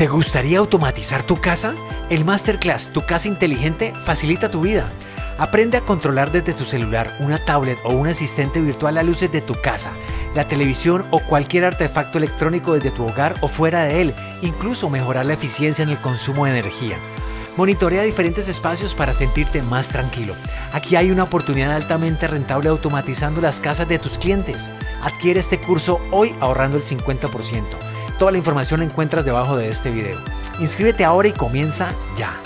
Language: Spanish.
¿Te gustaría automatizar tu casa? El Masterclass Tu Casa Inteligente facilita tu vida. Aprende a controlar desde tu celular, una tablet o un asistente virtual las luces de tu casa, la televisión o cualquier artefacto electrónico desde tu hogar o fuera de él, incluso mejorar la eficiencia en el consumo de energía. Monitorea diferentes espacios para sentirte más tranquilo. Aquí hay una oportunidad altamente rentable automatizando las casas de tus clientes. Adquiere este curso hoy ahorrando el 50%. Toda la información la encuentras debajo de este video. Inscríbete ahora y comienza ya.